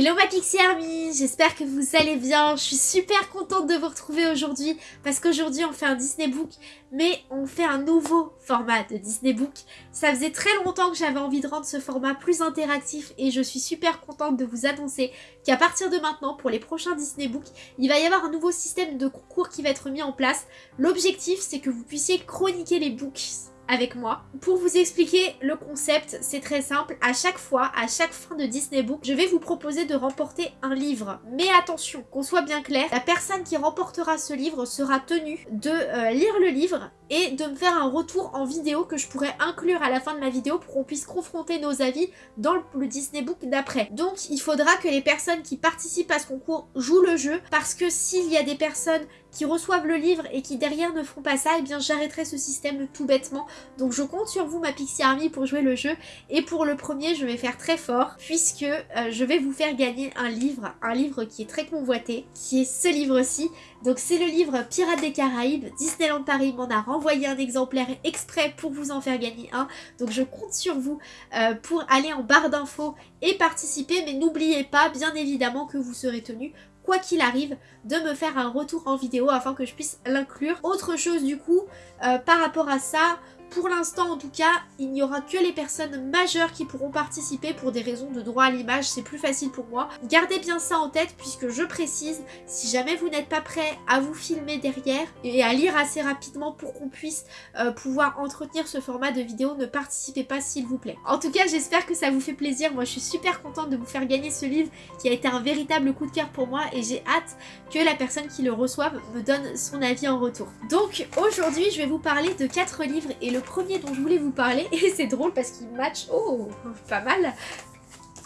Hello ma Pixie Army, j'espère que vous allez bien, je suis super contente de vous retrouver aujourd'hui parce qu'aujourd'hui on fait un Disney Book mais on fait un nouveau format de Disney Book. Ça faisait très longtemps que j'avais envie de rendre ce format plus interactif et je suis super contente de vous annoncer qu'à partir de maintenant pour les prochains Disney Book, il va y avoir un nouveau système de concours qui va être mis en place. L'objectif c'est que vous puissiez chroniquer les books avec moi. Pour vous expliquer le concept, c'est très simple. À chaque fois, à chaque fin de Disney Book, je vais vous proposer de remporter un livre. Mais attention, qu'on soit bien clair, la personne qui remportera ce livre sera tenue de euh, lire le livre et de me faire un retour en vidéo que je pourrais inclure à la fin de ma vidéo pour qu'on puisse confronter nos avis dans le Disney Book d'après. Donc il faudra que les personnes qui participent à ce concours jouent le jeu parce que s'il y a des personnes qui reçoivent le livre et qui derrière ne font pas ça, eh bien j'arrêterai ce système tout bêtement. Donc je compte sur vous ma Pixie Army pour jouer le jeu et pour le premier je vais faire très fort puisque euh, je vais vous faire gagner un livre, un livre qui est très convoité, qui est ce livre-ci. Donc c'est le livre Pirates des Caraïbes, Disneyland Paris m'en a renvoyé un exemplaire exprès pour vous en faire gagner un. Donc je compte sur vous euh, pour aller en barre d'infos et participer mais n'oubliez pas bien évidemment que vous serez tenu quoi qu'il arrive, de me faire un retour en vidéo afin que je puisse l'inclure. Autre chose du coup, euh, par rapport à ça, pour l'instant, en tout cas, il n'y aura que les personnes majeures qui pourront participer pour des raisons de droit à l'image, c'est plus facile pour moi. Gardez bien ça en tête puisque je précise, si jamais vous n'êtes pas prêt à vous filmer derrière et à lire assez rapidement pour qu'on puisse euh, pouvoir entretenir ce format de vidéo, ne participez pas s'il vous plaît. En tout cas, j'espère que ça vous fait plaisir. Moi, je suis super contente de vous faire gagner ce livre qui a été un véritable coup de cœur pour moi et j'ai hâte que la personne qui le reçoive me donne son avis en retour. Donc, aujourd'hui, je vais vous parler de quatre livres et le le premier dont je voulais vous parler, et c'est drôle parce qu'il match, oh, pas mal.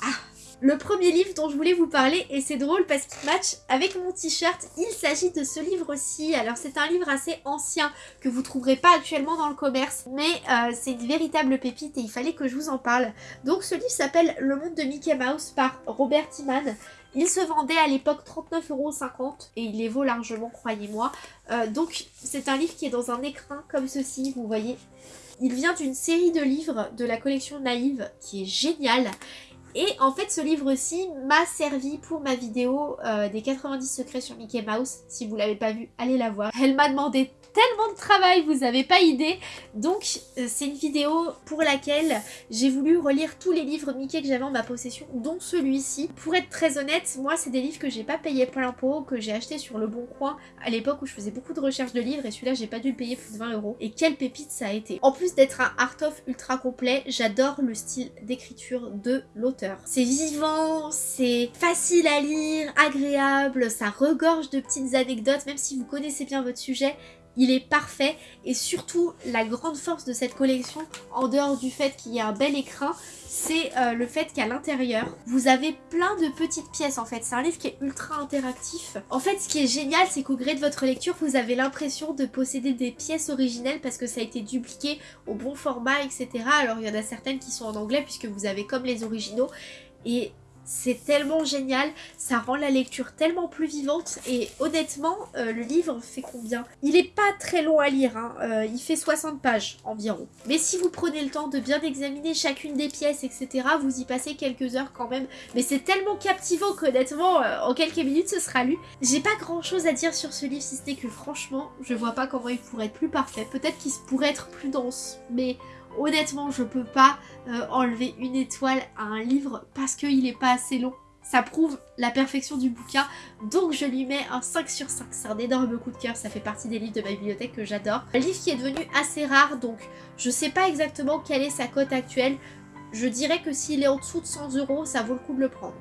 Ah, le premier livre dont je voulais vous parler, et c'est drôle parce qu'il match avec mon t-shirt, il s'agit de ce livre-ci. Alors c'est un livre assez ancien que vous trouverez pas actuellement dans le commerce, mais euh, c'est une véritable pépite et il fallait que je vous en parle. Donc ce livre s'appelle Le monde de Mickey Mouse par Robert Timan. Il se vendait à l'époque 39,50€ et il les vaut largement, croyez-moi. Euh, donc c'est un livre qui est dans un écrin comme ceci, vous voyez. Il vient d'une série de livres de la collection Naïve qui est géniale. Et en fait ce livre-ci m'a servi pour ma vidéo euh, des 90 secrets sur Mickey Mouse. Si vous l'avez pas vu, allez la voir. Elle m'a demandé tellement de travail, vous avez pas idée. Donc euh, c'est une vidéo pour laquelle j'ai voulu relire tous les livres Mickey que j'avais en ma possession, dont celui-ci. Pour être très honnête, moi c'est des livres que j'ai pas payé plein pot, que j'ai acheté sur Le Bon Coin à l'époque où je faisais beaucoup de recherches de livres et celui-là j'ai pas dû le payer plus de 20 euros. Et quelle pépite ça a été. En plus d'être un art-of ultra complet, j'adore le style d'écriture de l'auteur. C'est vivant, c'est facile à lire, agréable, ça regorge de petites anecdotes, même si vous connaissez bien votre sujet, il est parfait et surtout la grande force de cette collection, en dehors du fait qu'il y a un bel écrin, c'est euh, le fait qu'à l'intérieur, vous avez plein de petites pièces en fait. C'est un livre qui est ultra interactif. En fait, ce qui est génial, c'est qu'au gré de votre lecture, vous avez l'impression de posséder des pièces originelles parce que ça a été dupliqué au bon format, etc. Alors, il y en a certaines qui sont en anglais puisque vous avez comme les originaux. Et c'est tellement génial, ça rend la lecture tellement plus vivante et honnêtement, euh, le livre fait combien? Il est pas très long à lire, hein. euh, il fait 60 pages environ. Mais si vous prenez le temps de bien examiner chacune des pièces, etc., vous y passez quelques heures quand même. Mais c'est tellement captivant qu'honnêtement, euh, en quelques minutes, ce sera lu. J'ai pas grand chose à dire sur ce livre, si ce n'est que franchement, je vois pas comment il pourrait être plus parfait. Peut-être qu'il pourrait être plus dense, mais honnêtement, je peux pas euh, enlever une étoile à un livre parce qu'il est pas assez long. Ça prouve la perfection du bouquin, donc je lui mets un 5 sur 5. C'est un énorme coup de cœur, ça fait partie des livres de ma bibliothèque que j'adore. Un livre qui est devenu assez rare, donc je sais pas exactement quelle est sa cote actuelle. Je dirais que s'il est en dessous de 100 euros, ça vaut le coup de le prendre.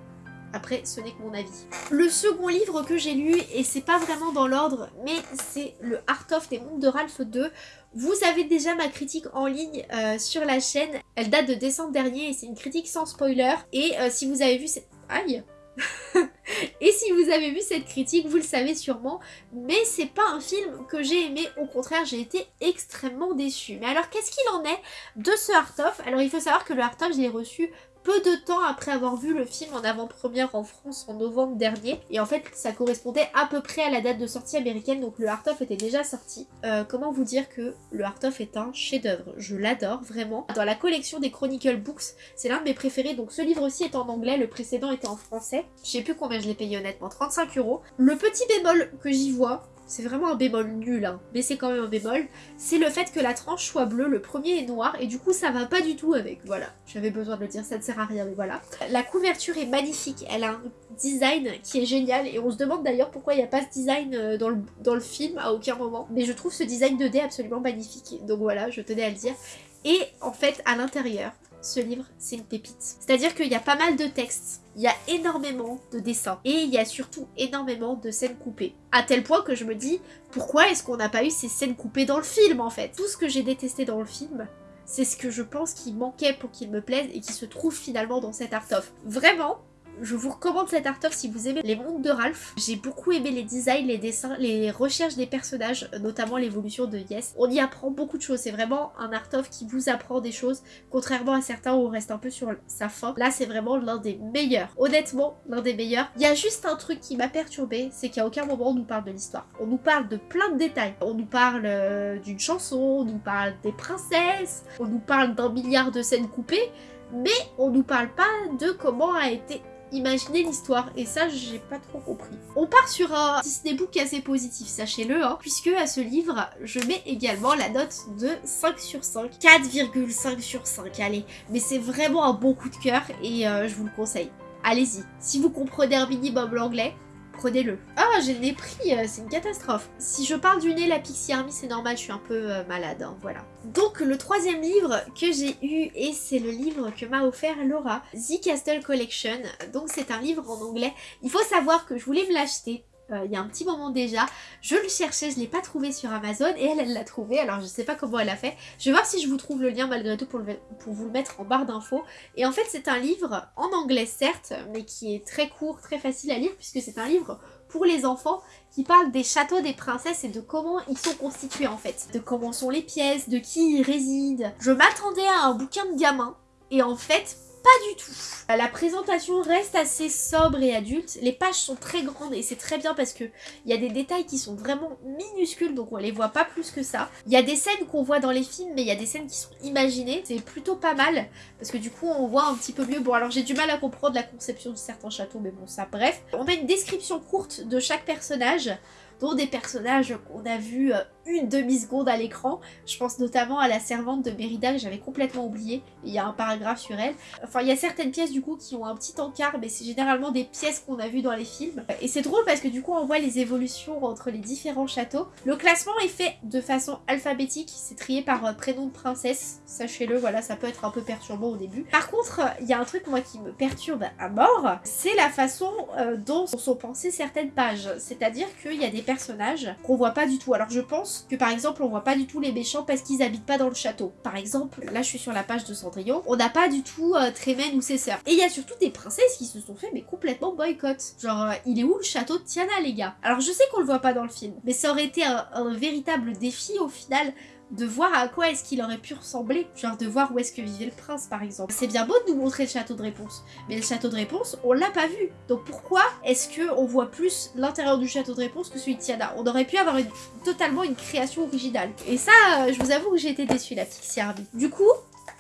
Après, ce n'est que mon avis. Le second livre que j'ai lu, et c'est pas vraiment dans l'ordre, mais c'est le Art of des Mondes de Ralph 2. Vous avez déjà ma critique en ligne euh, sur la chaîne. Elle date de décembre dernier et c'est une critique sans spoiler. Et euh, si vous avez vu cette... Aïe Et si vous avez vu cette critique, vous le savez sûrement, mais c'est pas un film que j'ai aimé, au contraire j'ai été extrêmement déçue. Mais alors qu'est-ce qu'il en est de ce Art of? Alors il faut savoir que le Art of je l'ai reçu peu de temps après avoir vu le film en avant-première en France en novembre dernier. Et en fait, ça correspondait à peu près à la date de sortie américaine, donc le Art of était déjà sorti. Euh, comment vous dire que le Art of est un chef-d'œuvre? Je l'adore vraiment. Dans la collection des Chronicle Books, c'est l'un de mes préférés, donc ce livre aussi est en anglais, le précédent était en français. Je sais plus combien je l'ai payé honnêtement, 35 euros. Le petit bémol que j'y vois, c'est vraiment un bémol nul, hein, mais c'est quand même un bémol, c'est le fait que la tranche soit bleue, le premier est noir, et du coup ça va pas du tout avec, voilà. J'avais besoin de le dire, ça ne sert à rien, mais voilà. La couverture est magnifique, elle a un design qui est génial, et on se demande d'ailleurs pourquoi il n'y a pas ce design euh, dans le, dans le film à aucun moment. Mais je trouve ce design 2D absolument magnifique, donc voilà, je tenais à le dire. Et en fait, à l'intérieur, ce livre, c'est une pépite. C'est-à-dire qu'il y a pas mal de textes, il y a énormément de dessins, et il y a surtout énormément de scènes coupées. À tel point que je me dis, pourquoi est-ce qu'on n'a pas eu ces scènes coupées dans le film, en fait? Tout ce que j'ai détesté dans le film, c'est ce que je pense qui manquait pour qu'il me plaise et qui se trouve finalement dans cet art of. Vraiment, je vous recommande cet art of si vous aimez les mondes de Ralph. J'ai beaucoup aimé les designs, les dessins, les recherches des personnages, notamment l'évolution de Yes. On y apprend beaucoup de choses, c'est vraiment un art of qui vous apprend des choses, contrairement à certains où on reste un peu sur sa fin. Là, c'est vraiment l'un des meilleurs. Honnêtement, l'un des meilleurs. Il y a juste un truc qui m'a perturbé, c'est qu'à aucun moment on nous parle de l'histoire. On nous parle de plein de détails. On nous parle euh, d'une chanson, on nous parle des princesses, on nous parle d'un milliard de scènes coupées, mais on nous parle pas de comment a été Imaginez l'histoire, et ça j'ai pas trop compris. On part sur un Disney Book assez positif, sachez-le, hein, puisque à ce livre, je mets également la note de 5 sur 5, 4,5 sur 5, allez. Mais c'est vraiment un bon coup de cœur, et euh, je vous le conseille. Allez-y, si vous comprenez un minimum l'anglais, prenez-le. Ah, j'ai le nez pris, euh, c'est une catastrophe. Si je parle du nez, la Pixie Army, c'est normal, je suis un peu euh, malade, hein, voilà. Donc, le troisième livre que j'ai eu, et c'est le livre que m'a offert Laura, The Castle Collection. Donc, c'est un livre en anglais. Il faut savoir que je voulais me l'acheter euh, il y a un petit moment déjà. Je le cherchais, je ne l'ai pas trouvé sur Amazon et elle, elle l'a trouvé. Alors je ne sais pas comment elle a fait. Je vais voir si je vous trouve le lien malgré tout pour, pour vous le mettre en barre d'infos. Et en fait c'est un livre en anglais certes, mais qui est très court, très facile à lire puisque c'est un livre pour les enfants qui parle des châteaux des princesses et de comment ils sont constitués en fait. De comment sont les pièces, de qui y résident. Je m'attendais à un bouquin de gamin et en fait pas du tout. La présentation reste assez sobre et adulte. Les pages sont très grandes et c'est très bien parce que il y a des détails qui sont vraiment minuscules donc on les voit pas plus que ça. Il y a des scènes qu'on voit dans les films mais il y a des scènes qui sont imaginées. C'est plutôt pas mal parce que du coup on voit un petit peu mieux. Bon alors j'ai du mal à comprendre la conception de certains châteaux mais bon ça bref. On a une description courte de chaque personnage dont des personnages qu'on a vus euh, une demi-seconde à l'écran. Je pense notamment à la servante de Mérida que j'avais complètement oublié. Il y a un paragraphe sur elle. Enfin, il y a certaines pièces du coup qui ont un petit encart, mais c'est généralement des pièces qu'on a vues dans les films. Et c'est drôle parce que du coup on voit les évolutions entre les différents châteaux. Le classement est fait de façon alphabétique, c'est trié par euh, prénom de princesse. Sachez-le, voilà, ça peut être un peu perturbant au début. Par contre, il y a un truc moi qui me perturbe à mort, c'est la façon euh, dont sont pensées certaines pages. C'est-à-dire qu'il y a des personnages qu'on voit pas du tout. Alors je pense que par exemple on voit pas du tout les méchants parce qu'ils habitent pas dans le château. Par exemple, là je suis sur la page de Cendrillon, on n'a pas du tout euh, Trémen ou ses sœurs. Et il y a surtout des princesses qui se sont fait mais complètement boycott. Genre euh, il est où le château de Tiana les gars? Alors je sais qu'on le voit pas dans le film, mais ça aurait été un véritable défi au final de voir à quoi est-ce qu'il aurait pu ressembler, genre de voir où est-ce que vivait le prince par exemple. C'est bien beau de nous montrer le château de réponse, mais le château de réponse, on l'a pas vu. Donc pourquoi est-ce que on voit plus l'intérieur du château de réponse que celui de Tiana? On aurait pu avoir totalement une création originale. Et ça, euh, je vous avoue que j'ai été déçue la Pixie Army. Du coup,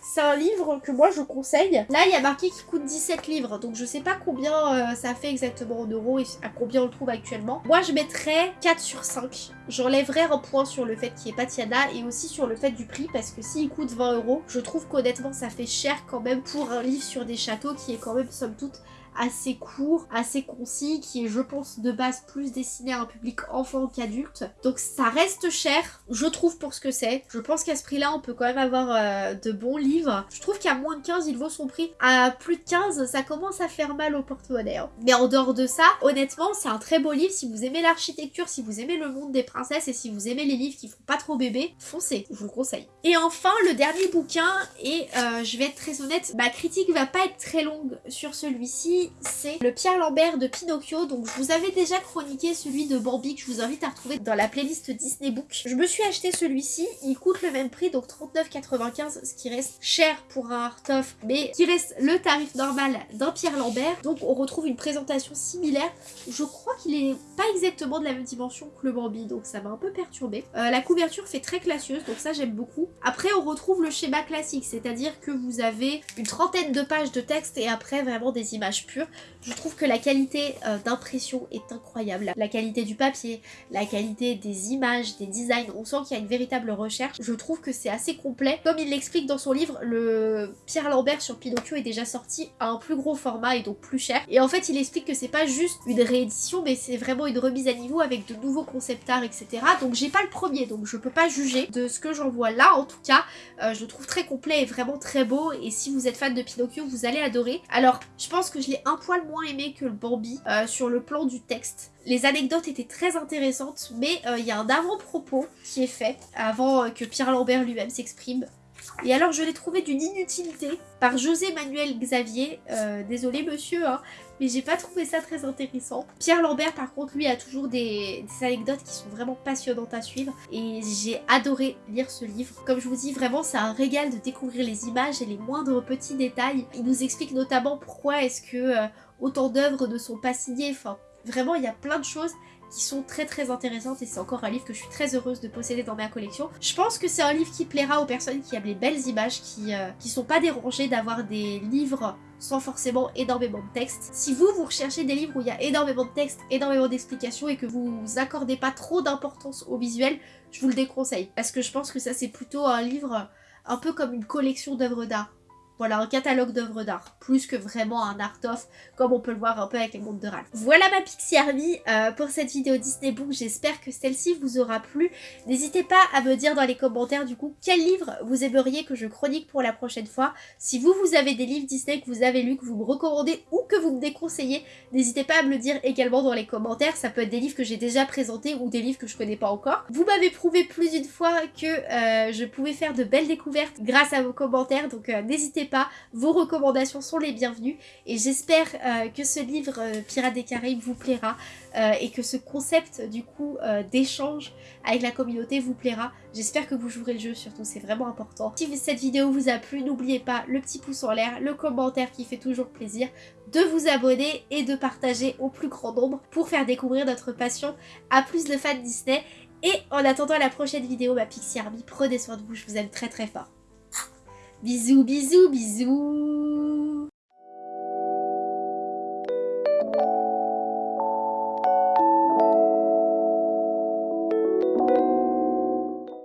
c'est un livre que moi je conseille. Là, il y a marqué qu'il coûte 17 livres, donc je sais pas combien euh, ça fait exactement en euros et à combien on le trouve actuellement. Moi, je mettrais 4 sur 5. J'enlèverais un point sur le fait qu'il n'y ait pas et aussi sur le fait du prix, parce que s'il coûte 20 euros, je trouve qu'honnêtement, ça fait cher quand même pour un livre sur des châteaux qui est quand même, somme toute, assez court, assez concis, qui est je pense de base plus destiné à un public enfant qu'adulte. Donc ça reste cher, je trouve pour ce que c'est. Je pense qu'à ce prix-là, on peut quand même avoir euh, de bons livres. Je trouve qu'à moins de 15, il vaut son prix. À plus de 15, ça commence à faire mal au porte-monnaie. Hein. Mais en dehors de ça, honnêtement, c'est un très beau livre. Si vous aimez l'architecture, si vous aimez le monde des princesses et si vous aimez les livres qui font pas trop bébé, foncez, je vous le conseille. Et enfin, le dernier bouquin, et euh, je vais être très honnête, ma critique va pas être très longue sur celui-ci C'est le Pierre Lambert de Pinocchio. Donc je vous avais déjà chroniqué celui de Bambi que je vous invite à retrouver dans la playlist Disney Book. Je me suis acheté celui-ci, il coûte le même prix, donc 39,95, ce qui reste cher pour un art-of, mais qui reste le tarif normal d'un Pierre Lambert. Donc on retrouve une présentation similaire. Je crois qu'il est pas exactement de la même dimension que le Bambi, donc ça m'a un peu perturbé. Euh, la couverture fait très classieuse, donc ça j'aime beaucoup. Après on retrouve le schéma classique, c'est-à-dire que vous avez une trentaine de pages de texte et après vraiment des images Je trouve que la qualité euh, d'impression est incroyable. La qualité du papier, la qualité des images, des designs, on sent qu'il y a une véritable recherche. Je trouve que c'est assez complet. Comme il l'explique dans son livre, le Pierre Lambert sur Pinocchio est déjà sorti à un plus gros format et donc plus cher. Et en fait, il explique que c'est pas juste une réédition, mais c'est vraiment une remise à niveau avec de nouveaux concept art, etc. Donc j'ai pas le premier, donc je peux pas juger. De ce que j'en vois là, en tout cas, euh, je le trouve très complet et vraiment très beau. Et si vous êtes fan de Pinocchio, vous allez adorer. Alors, je pense que je l'ai un poil moins aimé que le Bambi euh, sur le plan du texte. Les anecdotes étaient très intéressantes, mais euh, il y a un avant-propos qui est fait avant que Pierre Lambert lui-même s'exprime. Et alors je l'ai trouvé d'une inutilité par José Manuel Xavier. Euh, désolé monsieur, hein, mais j'ai pas trouvé ça très intéressant. Pierre Lambert par contre lui a toujours des, anecdotes qui sont vraiment passionnantes à suivre. Et j'ai adoré lire ce livre. Comme je vous dis, vraiment c'est un régal de découvrir les images et les moindres petits détails. Il nous explique notamment pourquoi est-ce que euh, autant d'œuvres ne sont pas signées. Enfin, vraiment il y a plein de choses qui sont très très intéressantes et c'est encore un livre que je suis très heureuse de posséder dans ma collection. Je pense que c'est un livre qui plaira aux personnes qui aiment les belles images, qui, euh, qui sont pas dérangées d'avoir des livres sans forcément énormément de texte. Si vous, vous recherchez des livres où il y a énormément de texte, énormément d'explications et que vous accordez pas trop d'importance au visuel, je vous le déconseille. Parce que je pense que ça c'est plutôt un livre un peu comme une collection d'œuvres d'art. Voilà, un catalogue d'œuvres d'art, plus que vraiment un art-of, comme on peut le voir un peu avec les mondes de Ralph. Voilà ma Pixie Army euh, pour cette vidéo Disney Book, j'espère que celle-ci vous aura plu. N'hésitez pas à me dire dans les commentaires du coup quel livre vous aimeriez que je chronique pour la prochaine fois. Si vous, vous avez des livres Disney que vous avez lus, que vous me recommandez ou que vous me déconseillez, n'hésitez pas à me le dire également dans les commentaires. Ça peut être des livres que j'ai déjà présentés ou des livres que je connais pas encore. Vous m'avez prouvé plus d'une fois que euh, je pouvais faire de belles découvertes grâce à vos commentaires, donc euh, n'hésitez pas, vos recommandations sont les bienvenues et j'espère euh, que ce livre euh, Pirates des Caraïbes vous plaira euh, et que ce concept du coup d'échange avec la communauté vous plaira. J'espère que vous jouerez le jeu surtout, c'est vraiment important. Si cette vidéo vous a plu, n'oubliez pas le petit pouce en l'air, le commentaire qui fait toujours plaisir, de vous abonner et de partager au plus grand nombre pour faire découvrir notre passion à plus de fans Disney. Et en attendant la prochaine vidéo, ma Pixie Army, prenez soin de vous, je vous aime très très fort. Bisous, bisous, bisous.